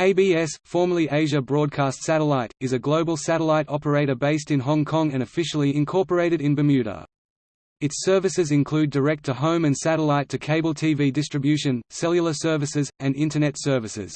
ABS, formerly Asia Broadcast Satellite, is a global satellite operator based in Hong Kong and officially incorporated in Bermuda. Its services include direct-to-home and satellite-to-cable TV distribution, cellular services, and Internet services.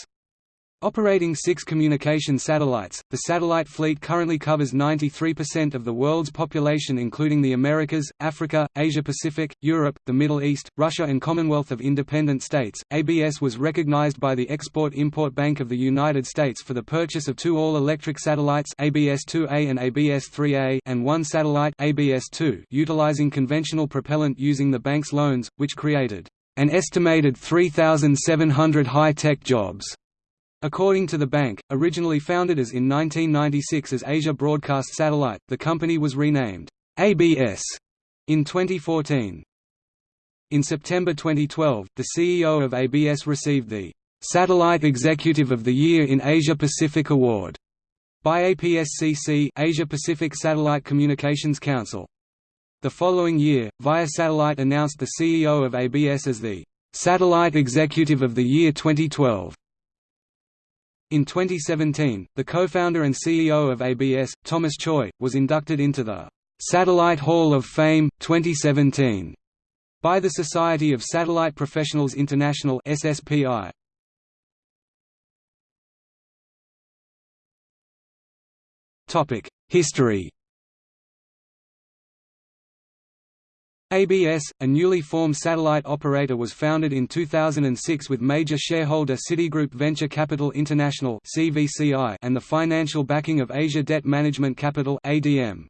Operating six communication satellites, the satellite fleet currently covers 93% of the world's population including the Americas, Africa, Asia-Pacific, Europe, the Middle East, Russia and Commonwealth of Independent States. ABS was recognized by the Export-Import Bank of the United States for the purchase of two all-electric satellites ABS-2A and ABS-3A and one satellite ABS-2 utilizing conventional propellant using the bank's loans, which created an estimated 3,700 high-tech jobs. According to the bank, originally founded as in 1996 as Asia Broadcast Satellite, the company was renamed ABS in 2014. In September 2012, the CEO of ABS received the Satellite Executive of the Year in Asia Pacific Award by APSCC Asia Pacific Satellite Communications Council. The following year, Via Satellite announced the CEO of ABS as the Satellite Executive of the Year 2012. In 2017, the co-founder and CEO of ABS, Thomas Choi, was inducted into the Satellite Hall of Fame 2017 by the Society of Satellite Professionals International (SSPI). Topic: History ABS, a newly formed satellite operator was founded in 2006 with major shareholder Citigroup Venture Capital International and the financial backing of Asia Debt Management Capital ADM.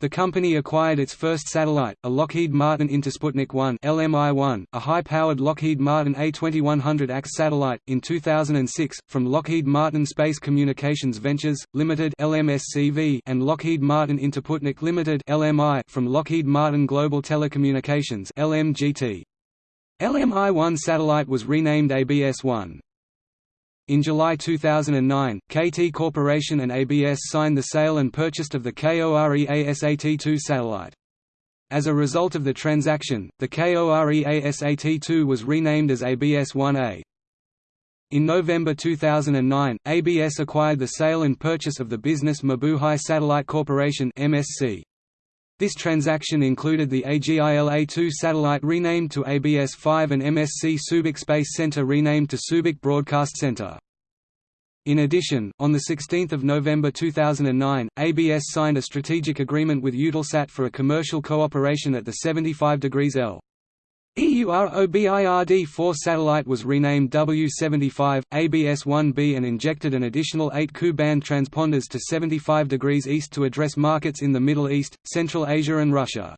The company acquired its first satellite, a Lockheed Martin Intersputnik 1 LMI-1, a high-powered Lockheed Martin A2100X satellite, in 2006, from Lockheed Martin Space Communications Ventures, Limited LMSCV and Lockheed Martin Intersputnik Limited LMI from Lockheed Martin Global Telecommunications LMGT. LMI-1 satellite was renamed ABS-1. In July 2009, KT Corporation and ABS signed the sale and purchase of the KOREASAT-2 satellite. As a result of the transaction, the KOREASAT-2 was renamed as ABS-1A. In November 2009, ABS acquired the sale and purchase of the business Mabuhay Satellite Corporation MSC. This transaction included the AGILA-2 satellite renamed to ABS-5 and MSC Subic Space Center renamed to Subic Broadcast Center. In addition, on 16 November 2009, ABS signed a strategic agreement with Eutelsat for a commercial cooperation at the 75 degrees L. EUROBIRD-4 satellite was renamed W75, ABS-1B and injected an additional 8 Ku-band transponders to 75 degrees east to address markets in the Middle East, Central Asia and Russia.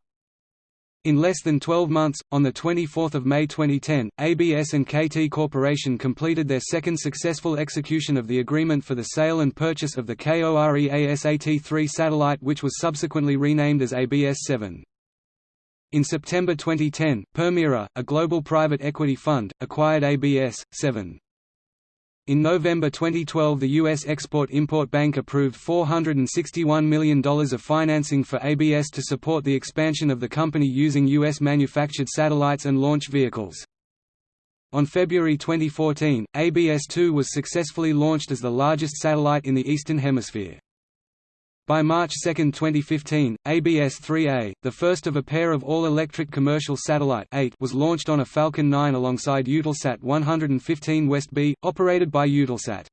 In less than 12 months, on 24 May 2010, ABS and KT Corporation completed their second successful execution of the agreement for the sale and purchase of the KOREASAT-3 satellite which was subsequently renamed as ABS-7. In September 2010, Permira, a global private equity fund, acquired ABS 7. In November 2012 the U.S. Export-Import Bank approved $461 million of financing for ABS to support the expansion of the company using U.S.-manufactured satellites and launch vehicles. On February 2014, ABS-2 was successfully launched as the largest satellite in the Eastern Hemisphere. By March 2, 2015, ABS-3A, the first of a pair of all-electric commercial satellite 8 was launched on a Falcon 9 alongside Eutelsat 115 West B, operated by Eutelsat.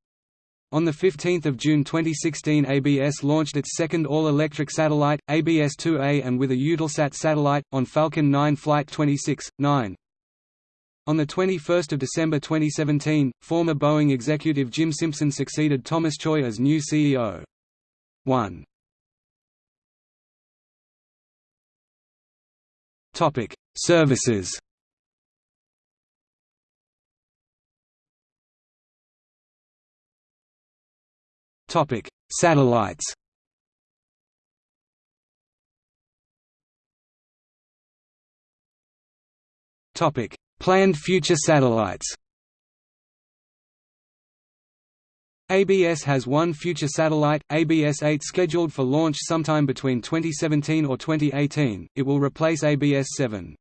On 15 June 2016 ABS launched its second all-electric satellite, ABS-2A and with a Eutelsat satellite, on Falcon 9 Flight 26, 9. On 21 December 2017, former Boeing executive Jim Simpson succeeded Thomas Choi as new CEO. 1. Topic: Services. Topic: Satellites. Topic: Planned future satellites. ABS has one future satellite, ABS-8 scheduled for launch sometime between 2017 or 2018, it will replace ABS-7.